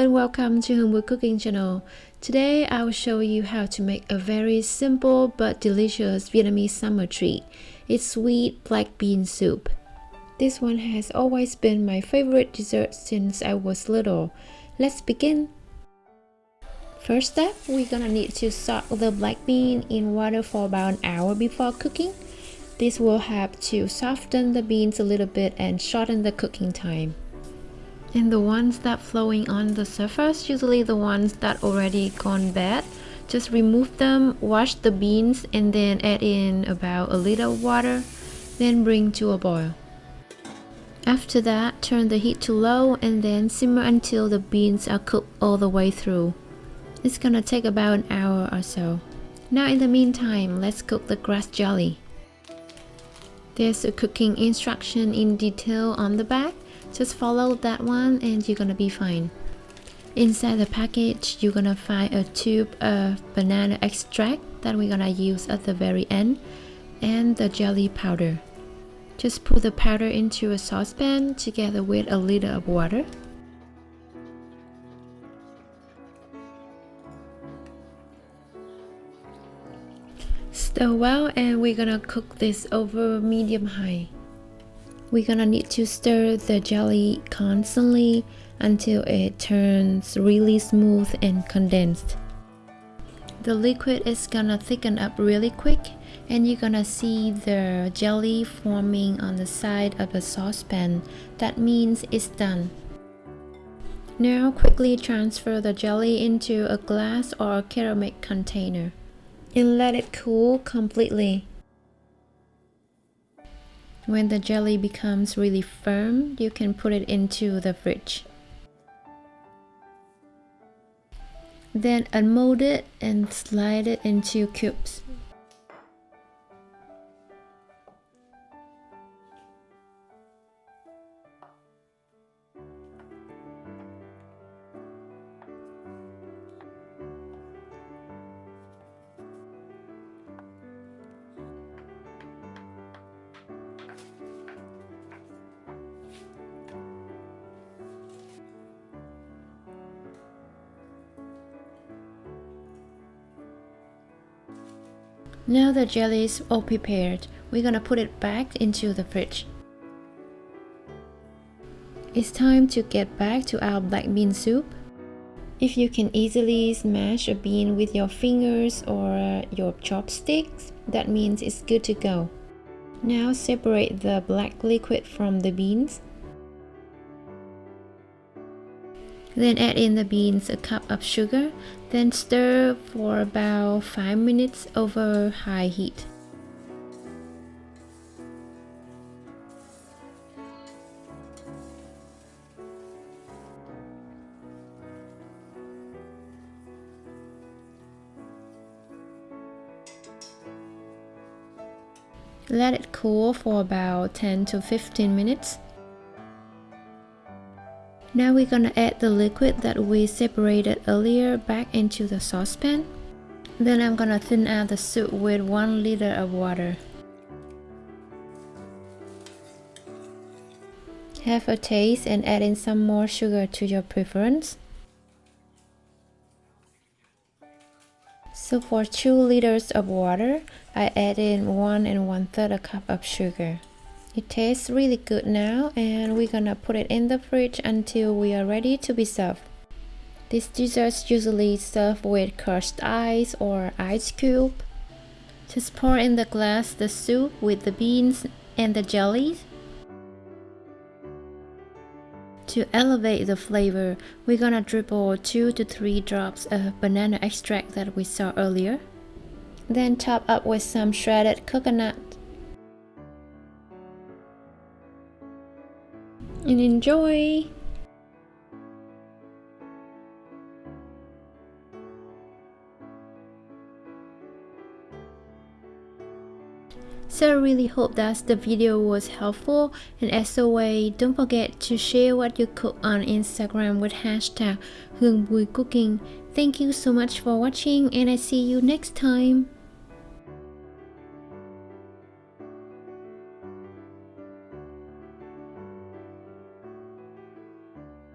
and welcome to Bùi Cooking channel. Today I will show you how to make a very simple but delicious Vietnamese summer treat. It's sweet black bean soup. This one has always been my favorite dessert since I was little. Let's begin. First step, we're gonna need to soak the black bean in water for about an hour before cooking. This will help to soften the beans a little bit and shorten the cooking time. And the ones that flowing on the surface, usually the ones that already gone bad, just remove them, wash the beans and then add in about a little water, then bring to a boil. After that, turn the heat to low and then simmer until the beans are cooked all the way through. It's gonna take about an hour or so. Now in the meantime, let's cook the grass jelly. There's a cooking instruction in detail on the back. Just follow that one and you're gonna be fine. Inside the package, you're gonna find a tube of banana extract that we're gonna use at the very end and the jelly powder. Just put the powder into a saucepan together with a liter of water. Stir well and we're gonna cook this over medium high. We're gonna need to stir the jelly constantly until it turns really smooth and condensed. The liquid is gonna thicken up really quick and you're gonna see the jelly forming on the side of the saucepan. That means it's done. Now quickly transfer the jelly into a glass or ceramic container and let it cool completely. When the jelly becomes really firm, you can put it into the fridge. Then unmold it and slide it into cubes. Now the jelly is all prepared, we're gonna put it back into the fridge. It's time to get back to our black bean soup. If you can easily smash a bean with your fingers or uh, your chopsticks, that means it's good to go. Now separate the black liquid from the beans. Then add in the beans, a cup of sugar, then stir for about 5 minutes over high heat. Let it cool for about 10 to 15 minutes. Now we're gonna add the liquid that we separated earlier back into the saucepan. Then I'm gonna thin out the soup with 1 liter of water. Have a taste and add in some more sugar to your preference. So for 2 liters of water, I add in 1 and 1 third a cup of sugar. It tastes really good now and we're gonna put it in the fridge until we are ready to be served. This dessert usually served with crushed ice or ice cube. Just pour in the glass the soup with the beans and the jellies. To elevate the flavor, we're gonna dribble 2 to 3 drops of banana extract that we saw earlier. Then top up with some shredded coconut and enjoy! So I really hope that the video was helpful and as always don't forget to share what you cook on Instagram with hashtag Hương Bùi Cooking. Thank you so much for watching and I see you next time.